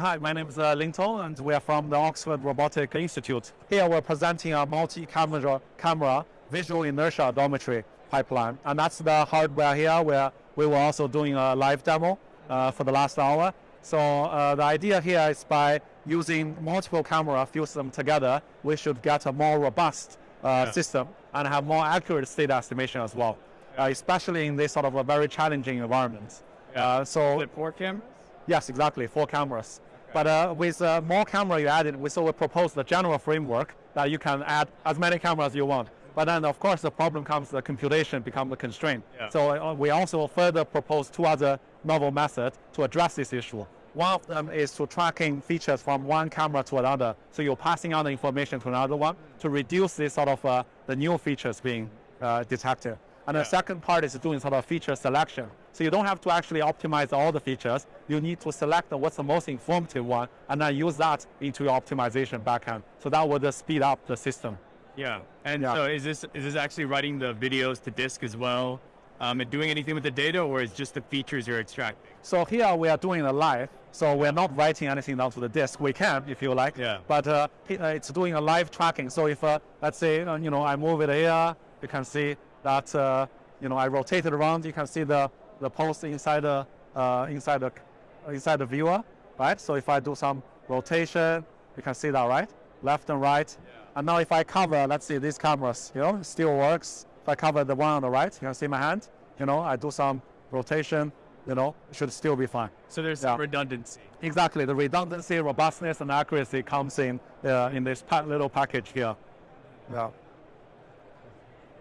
Hi, my name is uh, Ling Tong, and we are from the Oxford Robotic Institute. Here we're presenting a multi-camera camera visual inertial odometry pipeline, and that's the hardware here where we were also doing a live demo uh, for the last hour. So uh, the idea here is by using multiple camera, fuse them together, we should get a more robust uh, Yeah. system and have more accurate state estimation as well, uh, especially in this sort of a very challenging environment. Uh, so Is it four cameras? Yes, exactly, four cameras. But uh, with uh, more camera you added, we so we proposed the general framework that you can add as many cameras as you want. But then, of course, the problem comes the computation become the constraint. Yeah. So uh, we also further propose two other novel methods to address this issue. One of them is to tracking features from one camera to another. So you're passing on the information to another one to reduce this sort of uh, the new features being uh, detected. And Yeah. the second part is doing sort of feature selection. So you don't have to actually optimize all the features. You need to select what's the most informative one and then use that into your optimization backend. So that would speed up the system. Yeah. And Yeah. so is this is this actually writing the videos to disk as well, um, and doing anything with the data, or is just the features you're extracting? So here we are doing a live. So we're not writing anything down to the disk. We can if you like. Yeah. But uh, uh, it's doing a live tracking. So if, uh, let's say, uh, you know, I move it here, you can see that, uh, you know, I rotate it around. You can see the, the post inside the, uh, inside the, inside the viewer, right? So if I do some rotation, you can see that, right? Left and right. And now if I cover, let's see, these cameras, you know, still works. If I cover the one on the right, you can see my hand. You know, I do some rotation, you know, it should still be fine. So there's Yeah. redundancy. Exactly, the redundancy, robustness, and accuracy comes in uh, in this pa- little package here. Yeah.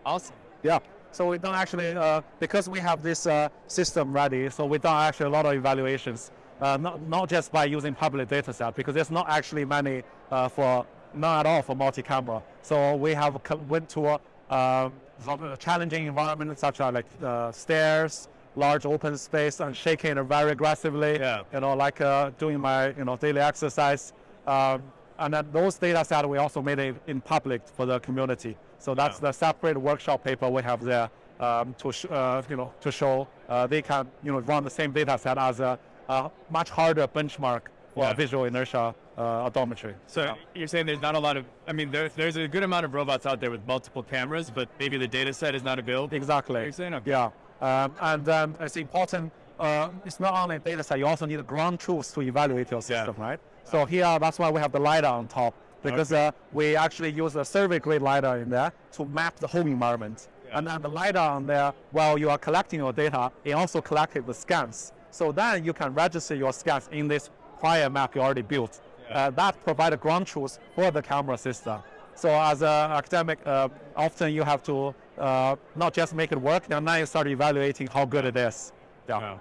Awesome. Yeah. So we don't actually, uh, because we have this uh, system ready, so we done actually a lot of evaluations, uh, not, not just by using public data set, because there's not actually many uh, for, not at all for multi-camera. So we have went to a um, a challenging environment such as like uh, stairs, large open space, and shaking very aggressively. Yeah. You know, like uh, doing my you know daily exercise. Um, and then those data set we also made it in public for the community. So that's Yeah. the separate workshop paper we have there um, to sh- uh, you know to show uh, they can you know run the same data set as a, a much harder benchmark for Yeah. visual inertial uh, odometry. So Yeah. you're saying there's not a lot of, I mean, there's there's a good amount of robots out there with multiple cameras, but maybe the data set is not available. Exactly. You're saying? Okay. Yeah, um, and um, it's important. Uh, it's not only data set; you also need ground truths to evaluate your Yeah. system, right? So here, that's why we have the lidar on top because uh, we actually use a survey-grade lidar in there to map the whole environment. Yeah. And then the lidar on there, while you are collecting your data, it also collected the scans. So then you can register your scans in this prior map you already built. Yeah. Uh, that provide a ground truth for the camera system. So as an academic, uh, often you have to uh, not just make it work, now you start evaluating how good it is. Yeah. Wow.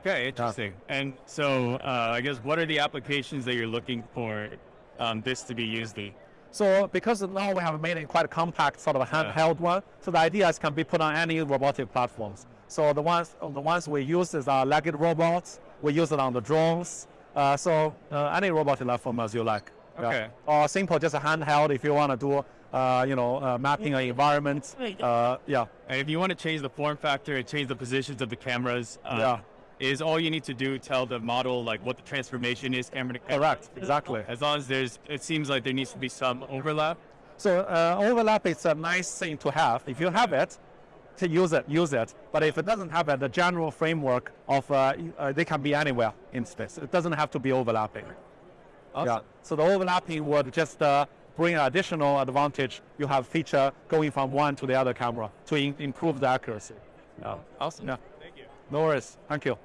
Okay, interesting. And so uh, I guess what are the applications that you're looking for um, this to be used in? So because now we have made it quite a compact sort of a Yeah. handheld one, so the ideas can be put on any robotic platforms. So the ones the ones we use is our legged robots. We use it on the drones. Uh, so uh, any robotic platform as you like. Yeah. Okay. Or simple, just a handheld if you want to do, uh, you know, uh, mapping an environment. Uh, yeah. And if you want to change the form factor and change the positions of the cameras, uh, Yeah. Is all you need to do tell the model like what the transformation is camera to camera? Correct. Exactly. As long as there's, it seems like there needs to be some overlap. So uh, overlap is a nice thing to have. If you have it, to use it, use it. But if it doesn't have it, the general framework of uh, uh, they can be anywhere in space. It doesn't have to be overlapping. Yeah. So the overlapping would just uh, bring an additional advantage. You have feature going from one to the other camera to in- improve the accuracy. Yeah. Awesome. Yeah. Thank you. No worries. Thank you.